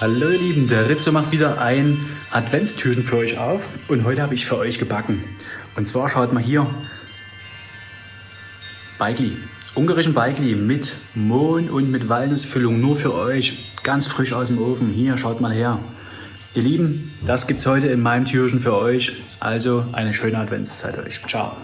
Hallo ihr Lieben, der Ritze macht wieder ein Adventstürchen für euch auf und heute habe ich für euch gebacken. Und zwar schaut mal hier, Beigli, ungarischen Beigli mit Mohn und mit Walnussfüllung, nur für euch, ganz frisch aus dem Ofen. Hier, schaut mal her. Ihr Lieben, das gibt es heute in meinem Türchen für euch, also eine schöne Adventszeit euch. Ciao.